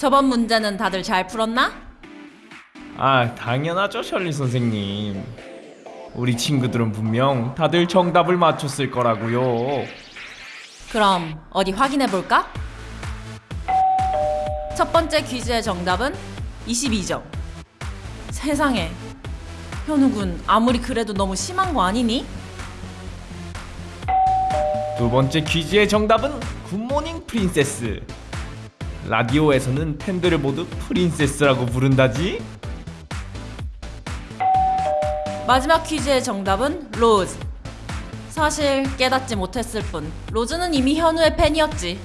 저번 문제는 다들 잘 풀었나? 아, 당연하죠, 셜리 선생님. 우리 친구들은 분명 다들 정답을 맞췄을 거라고요. 그럼 어디 확인해 볼까? 첫 번째 퀴즈의 정답은 22점. 세상에. 현우군, 아무리 그래도 너무 심한 거 아니니? 두 번째 퀴즈의 정답은 Good morning princess. 라디오에서는 팬들을 모두 princess라고 부른다지. 마지막 퀴즈의 정답은 로즈. 사실 깨닫지 못했을 뿐 로즈는 이미 현우의 팬이었지.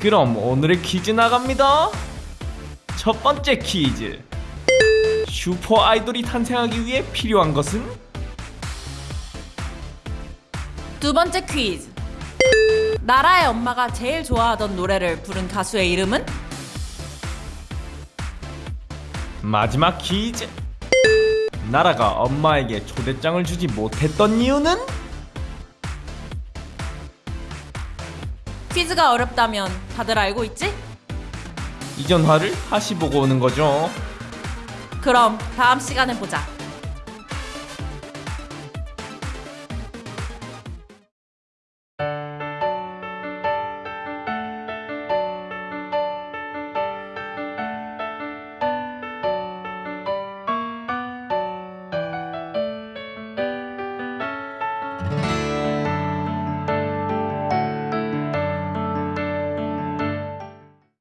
그럼 오늘의 퀴즈 나갑니다. 첫 번째 퀴즈. 슈퍼 아이돌이 탄생하기 위해 필요한 것은? 두 번째 퀴즈. 나라의 엄마가 제일 좋아하던 노래를 부른 가수의 이름은? 마지막 퀴즈. 나라가 엄마에게 초대장을 주지 못했던 이유는? 퀴즈가 어렵다면 다들 알고 있지? 이 전화를 다시 보고 오는 거죠. 그럼 다음 시간에 보자.